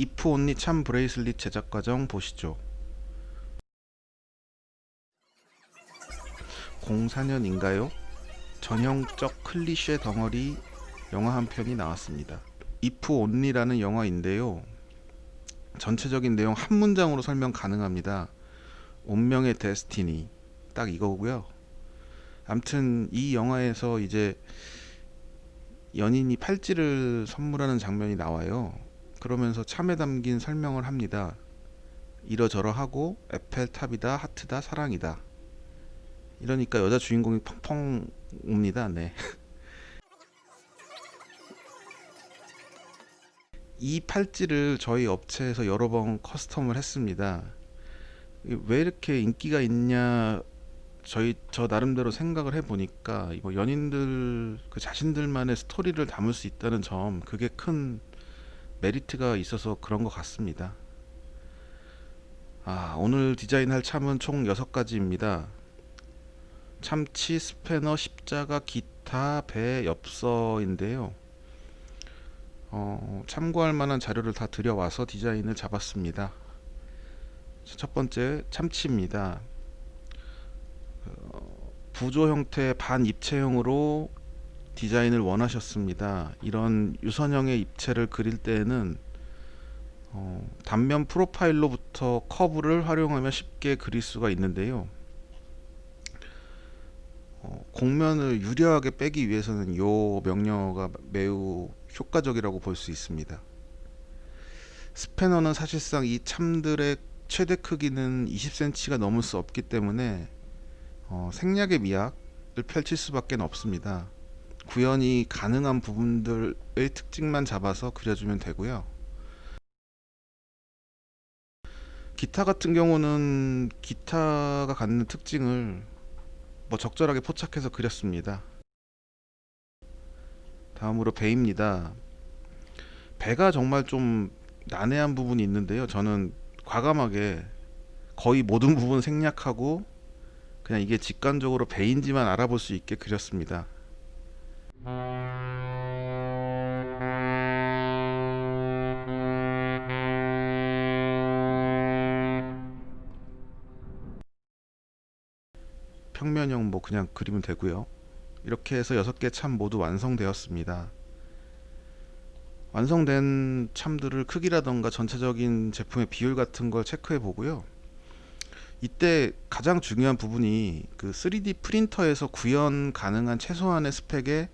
If Only charm bracelet 제작 과정 보시죠. 04년인가요? 전형적 클리셰 덩어리 영화 한 편이 나왔습니다. If Only라는 영화인데요. 전체적인 내용 한 문장으로 설명 가능합니다. 운명의 destiny 딱 이거고요. 암튼 이 영화에서 이제 연인이 팔찌를 선물하는 장면이 나와요. 그러면서 참에 담긴 설명을 합니다. 이러저러 하고 에펠탑이다 하트다 사랑이다. 이러니까 여자 주인공이 펑펑 옵니다. 네. 이 팔찌를 저희 업체에서 여러 번 커스텀을 했습니다. 왜 이렇게 인기가 있냐 저희 저 나름대로 생각을 해보니까 뭐 연인들 그 자신들만의 스토리를 담을 수 있다는 점 그게 큰 메리트가 있어서 그런 것 같습니다. 아 오늘 디자인할 참은 총 6가지입니다. 참치, 스패너, 십자가, 기타, 배, 엽서인데요. 어, 참고할 만한 자료를 다 들여와서 디자인을 잡았습니다. 첫 번째 참치입니다. 어, 부조 형태 반 입체형으로 디자인을 원하셨습니다. 이런 유선형의 입체를 그릴 때에는 어, 단면 프로파일로부터 커브를 활용하면 쉽게 그릴 수가 있는데요. 어, 곡면을 유려하게 빼기 위해서는 이 명령어가 매우 효과적이라고 볼 수 있습니다. 스패너는 사실상 이 참들의 최대 크기는 20cm가 넘을 수 없기 때문에 어, 생략의 미학을 펼칠 수밖에 없습니다. 구현이 가능한 부분들의 특징만 잡아서 그려주면 되고요. 기타 같은 경우는 기타가 갖는 특징을 뭐 적절하게 포착해서 그렸습니다. 다음으로 배입니다. 배가 정말 좀 난해한 부분이 있는데요. 저는 과감하게 거의 모든 부분 생략하고 그냥 이게 직관적으로 배인지만 알아볼 수 있게 그렸습니다. 평면형 뭐 그냥 그리면 되고요. 이렇게 해서 6개 참 모두 완성되었습니다. 완성된 참들을 크기라던가 전체적인 제품의 비율 같은 걸 체크해 보고요. 이때 가장 중요한 부분이 그 3D 프린터에서 구현 가능한 최소한의 스펙에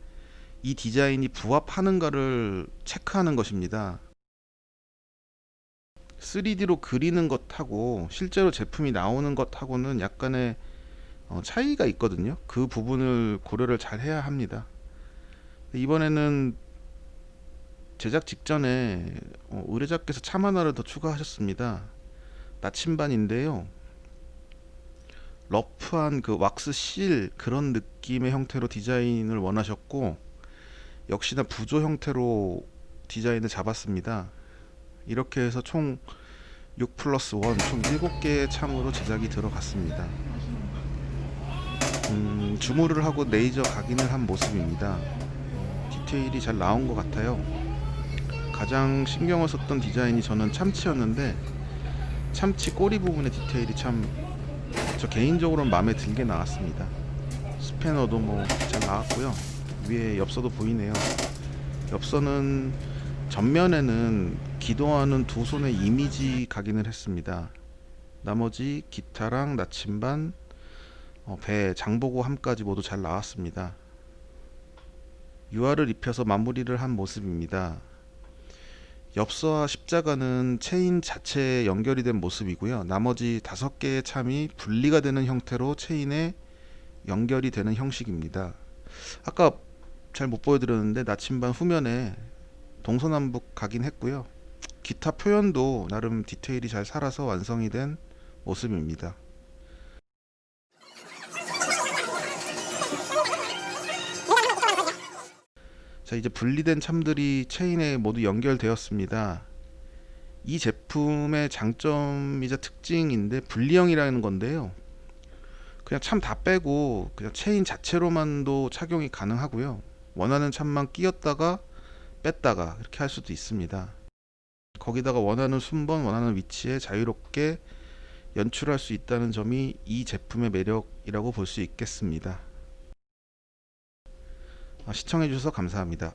이 디자인이 부합하는가를 체크하는 것입니다. 3D로 그리는 것하고 실제로 제품이 나오는 것하고는 약간의 어, 차이가 있거든요. 그 부분을 고려를 잘 해야 합니다. 이번에는 제작 직전에 어, 의뢰자께서 참 하나를 더 추가하셨습니다. 나침반인데요. 러프한 그 왁스 실 그런 느낌의 형태로 디자인을 원하셨고 역시나 부조 형태로 디자인을 잡았습니다. 이렇게 해서 총 6 플러스 1, 총 7개의 참으로 제작이 들어갔습니다. 음, 주무를 하고 레이저 각인을 한 모습입니다. 디테일이 잘 나온 것 같아요. 가장 신경을 썼던 디자인이 저는 참치였는데 참치 꼬리 부분의 디테일이 참 저 개인적으로는 마음에 들게 나왔습니다. 스패너도 뭐 잘 나왔고요. 위에 엽서도 보이네요. 엽서는 전면에는 기도하는 두 손의 이미지 각인을 했습니다. 나머지 기타랑 나침반, 어, 배, 장보고 함까지 모두 잘 나왔습니다. 유화를 입혀서 마무리를 한 모습입니다. 엽서와 십자가는 체인 자체에 연결이 된 모습이고요. 나머지 다섯 개의 참이 분리가 되는 형태로 체인에 연결이 되는 형식입니다. 아까 잘 못 보여드렸는데 나침반 후면에 동서남북 각인했고요. 기타 표현도 나름 디테일이 잘 살아서 완성이 된 모습입니다. 자 이제 분리된 참들이 체인에 모두 연결되었습니다. 이 제품의 장점이자 특징인데 분리형이라는 건데요. 그냥 참 다 빼고 그냥 체인 자체로만도 착용이 가능하고요. 원하는 참만 끼었다가 뺐다가 이렇게 할 수도 있습니다. 거기다가 원하는 순번 원하는 위치에 자유롭게 연출할 수 있다는 점이 이 제품의 매력이라고 볼 수 있겠습니다. 어, 시청해주셔서 감사합니다.